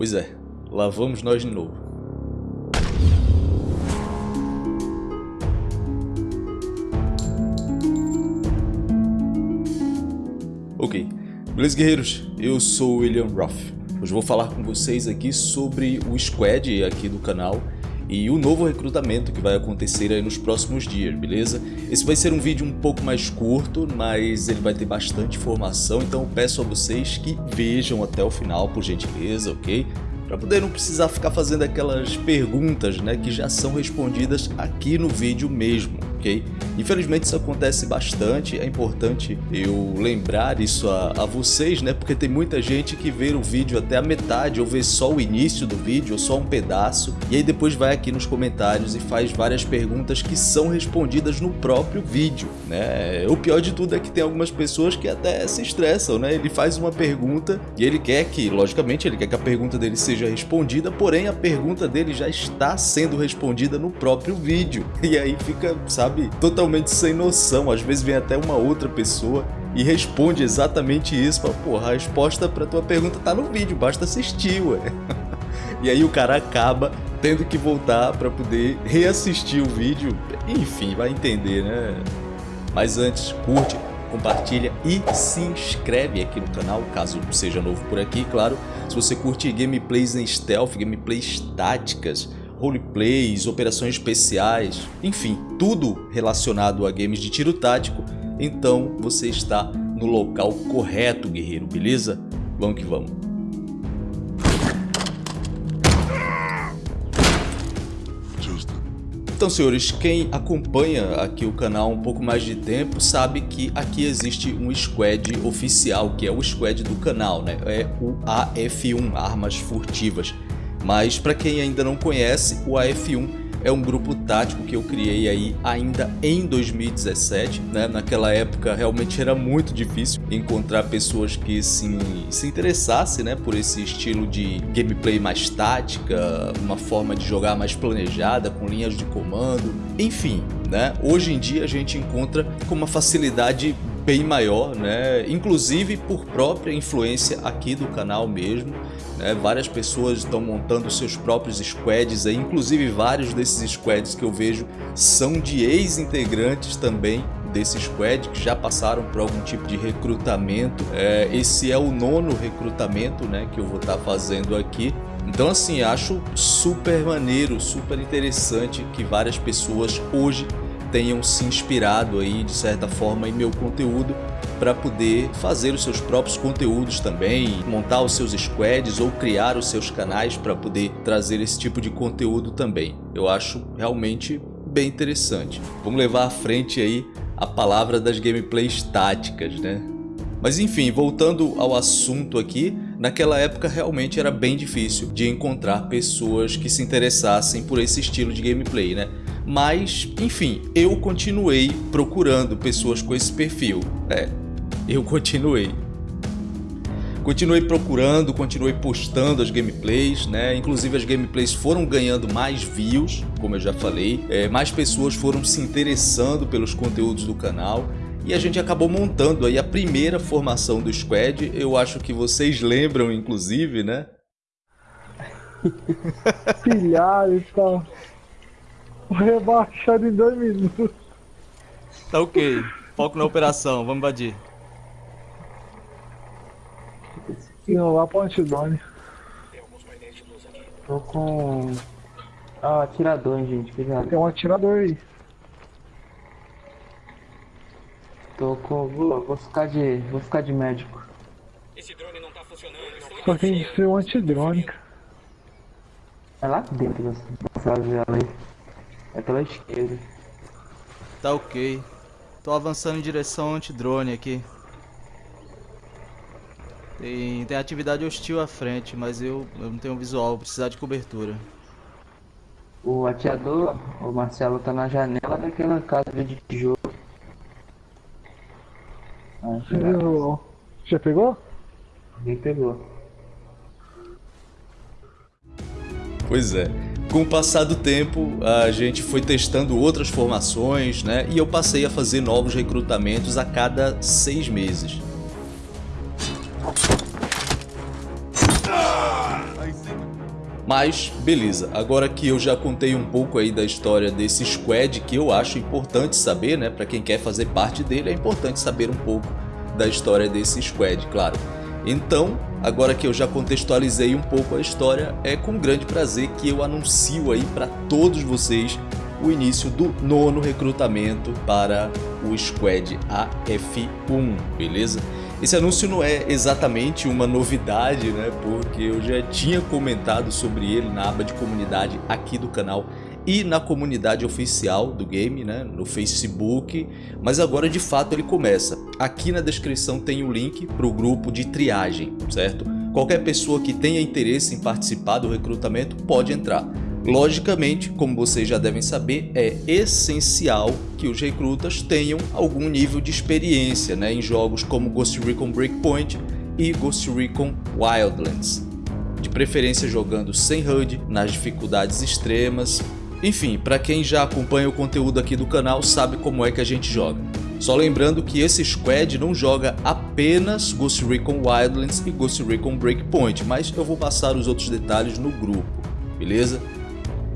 Pois é, lá vamos nós de novo. Ok, beleza guerreiros? Eu sou o William Ruff. Hoje vou falar com vocês aqui sobre o squad aqui do canal e o novo recrutamento que vai acontecer aí nos próximos dias, beleza? Esse vai ser um vídeo um pouco mais curto, mas ele vai ter bastante informação, então peço a vocês que vejam até o final, por gentileza, ok? Para poder não precisar ficar fazendo aquelas perguntas né, que já são respondidas aqui no vídeo mesmo, ok? Infelizmente isso acontece bastante, é importante eu lembrar isso a, a, vocês, né? Porque tem muita gente que vê o vídeo até a metade ou vê só o início do vídeo ou só um pedaço e aí depois vai aqui nos comentários e faz várias perguntas que são respondidas no próprio vídeo, né? O pior de tudo é que tem algumas pessoas que até se estressam, né? Ele faz uma pergunta e ele quer que, logicamente, ele quer que a pergunta dele seja respondida, porém a pergunta dele já está sendo respondida no próprio vídeo. E aí fica, sabe, totalmente totalmente sem noção. Às vezes vem até uma outra pessoa e responde exatamente isso. Fala, porra, a resposta para tua pergunta tá no vídeo, basta assistir, ué. e aí o cara acaba tendo que voltar para poder reassistir o vídeo. Enfim, vai entender, né? Mas antes, curte, compartilha e se inscreve aqui no canal, caso seja novo por aqui, claro. Se você curte gameplays em stealth, gameplays táticas, roleplays, operações especiais, enfim, tudo relacionado a games de tiro tático, então você está no local correto, guerreiro, beleza? Vamos que vamos. Então, senhores, quem acompanha aqui o canal um pouco mais de tempo sabe que aqui existe um squad oficial, que é o squad do canal, né? É o AF1, Armas Furtivas. Mas para quem ainda não conhece, o AF1 é um grupo tático que eu criei aí ainda em 2017, né? Naquela época realmente era muito difícil encontrar pessoas que se, se interessassem, né, por esse estilo de gameplay mais tática, uma forma de jogar mais planejada, com linhas de comando, enfim, né? Hoje em dia a gente encontra com uma facilidade bem maior, né? Inclusive por própria influência aqui do canal mesmo. Né? Várias pessoas estão montando seus próprios squads, aí, inclusive vários desses squads que eu vejo são de ex-integrantes também desse squad que já passaram por algum tipo de recrutamento. É, esse é o nono recrutamento né, que eu vou estar tá fazendo aqui. Então assim, acho super maneiro, super interessante que várias pessoas hoje tenham se inspirado aí de certa forma em meu conteúdo para poder fazer os seus próprios conteúdos também, montar os seus squads ou criar os seus canais para poder trazer esse tipo de conteúdo também. Eu acho realmente bem interessante. Vamos levar à frente aí a palavra das gameplays táticas, né? Mas enfim, voltando ao assunto aqui, naquela época realmente era bem difícil de encontrar pessoas que se interessassem por esse estilo de gameplay, né? Mas, enfim, eu continuei procurando pessoas com esse perfil. É, eu continuei. Continuei procurando, continuei postando as gameplays, né? Inclusive as gameplays foram ganhando mais views, como eu já falei. É, mais pessoas foram se interessando pelos conteúdos do canal. E a gente acabou montando aí a primeira formação do squad. Eu acho que vocês lembram, inclusive, né? Pilhado, então. Rebaixado em dois minutos. Tá ok. Foco na operação, vamos invadir. Não, lá pra antidrone. Tô com... Ah, atirador, hein, gente, cuidado. Tem um atirador aí. Tô com... Vou, vou ficar de... Vou ficar de médico. Esse drone não tá funcionando. Só tem que ser um antidrone, cara. É lá dentro dessa janela aí. É pela esquerda. Tá ok. Tô avançando em direção antidrone aqui. Tem, tem atividade hostil à frente, mas eu, eu não tenho visual, vou precisar de cobertura. O atirador, o Marcelo, tá na janela daquela casa de tijolo. Ah, já. já pegou? Alguém pegou. Pois é. Com o passar do tempo, a gente foi testando outras formações, né? E eu passei a fazer novos recrutamentos a cada seis meses. Mas beleza, agora que eu já contei um pouco aí da história desse squad que eu acho importante saber, né, para quem quer fazer parte dele é importante saber um pouco da história desse squad, claro. Então, agora que eu já contextualizei um pouco a história, é com grande prazer que eu anuncio aí para todos vocês o início do nono recrutamento para o Squad AF1, beleza? Esse anúncio não é exatamente uma novidade, né? Porque eu já tinha comentado sobre ele na aba de comunidade aqui do canal e na comunidade oficial do game, né, no Facebook, mas agora de fato ele começa. Aqui na descrição tem o link para o grupo de triagem, certo? Qualquer pessoa que tenha interesse em participar do recrutamento pode entrar. Logicamente, como vocês já devem saber, é essencial que os recrutas tenham algum nível de experiência né, em jogos como Ghost Recon Breakpoint e Ghost Recon Wildlands. De preferência jogando sem HUD, nas dificuldades extremas, enfim, para quem já acompanha o conteúdo aqui do canal sabe como é que a gente joga. Só lembrando que esse squad não joga apenas Ghost Recon Wildlands e Ghost Recon Breakpoint, mas eu vou passar os outros detalhes no grupo, beleza?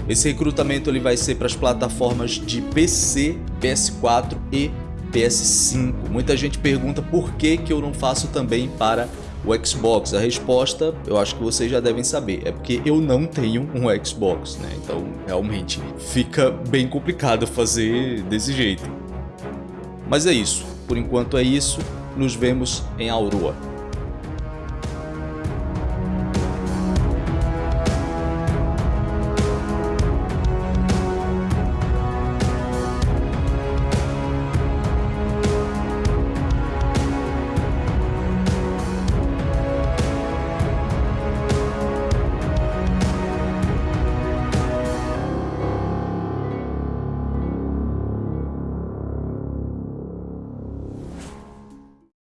Esse recrutamento ele vai ser para as plataformas de PC, PS4 e PS5. Muita gente pergunta por que, que eu não faço também para o Xbox? A resposta eu acho que vocês já devem saber, é porque eu não tenho um Xbox, né? Então realmente fica bem complicado fazer desse jeito. Mas é isso, por enquanto é isso, nos vemos em Aurora.